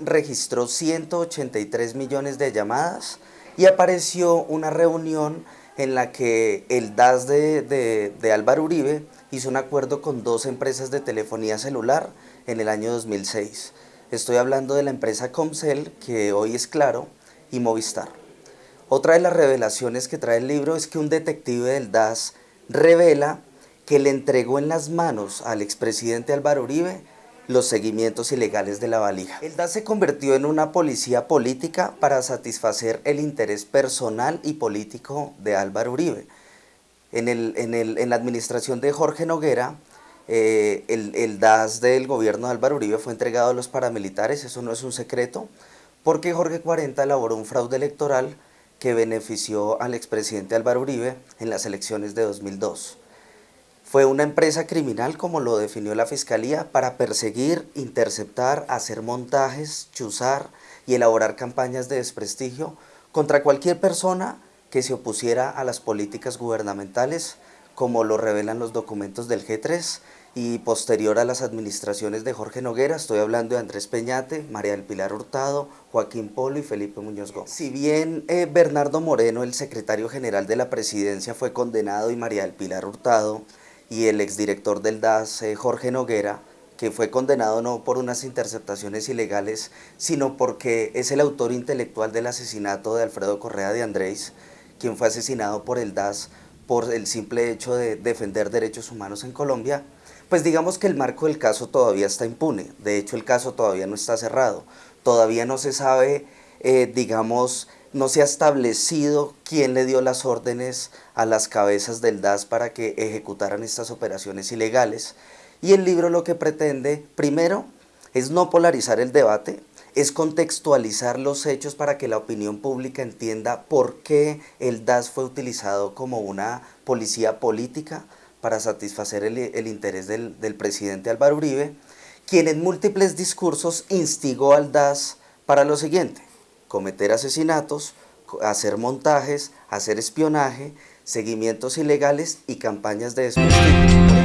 Registró 183 millones de llamadas y apareció una reunión en la que el DAS de, de, Álvaro Uribe hizo un acuerdo con dos empresas de telefonía celular en el año 2006. Estoy hablando de la empresa Comcel, que hoy es Claro, y Movistar. Otra de las revelaciones que trae el libro es que un detective del DAS revela que le entregó en las manos al expresidente Álvaro Uribe los seguimientos ilegales de la valija. El DAS se convirtió en una policía política para satisfacer el interés personal y político de Álvaro Uribe. En, el, en, el, en la administración de Jorge Noguera, eh, el, el DAS del gobierno de Álvaro Uribe fue entregado a los paramilitares, eso no es un secreto, porque Jorge 40 elaboró un fraude electoral que benefició al expresidente Álvaro Uribe en las elecciones de 2002. Fue una empresa criminal, como lo definió la Fiscalía, para perseguir, interceptar, hacer montajes, chuzar y elaborar campañas de desprestigio contra cualquier persona que se opusiera a las políticas gubernamentales, como lo revelan los documentos del G3, y posterior a las administraciones de Jorge Noguera, estoy hablando de Andrés Peñate, María del Pilar Hurtado, Joaquín Polo y Felipe Muñoz Gómez. Si bien eh, Bernardo Moreno, el secretario general de la presidencia, fue condenado y María del Pilar Hurtado y el exdirector del DAS, eh, Jorge Noguera, que fue condenado no por unas interceptaciones ilegales, sino porque es el autor intelectual del asesinato de Alfredo Correa de Andrés, quien fue asesinado por el DAS por el simple hecho de defender derechos humanos en Colombia, pues digamos que el marco del caso todavía está impune, de hecho el caso todavía no está cerrado, todavía no se sabe, eh, digamos, no se ha establecido quién le dio las órdenes a las cabezas del DAS para que ejecutaran estas operaciones ilegales. Y el libro lo que pretende, primero, es no polarizar el debate, es contextualizar los hechos para que la opinión pública entienda por qué el DAS fue utilizado como una policía política, para satisfacer el, interés del, presidente Álvaro Uribe, quien en múltiples discursos instigó al DAS para lo siguiente, cometer asesinatos, hacer montajes, hacer espionaje, seguimientos ilegales y campañas de desprestigio.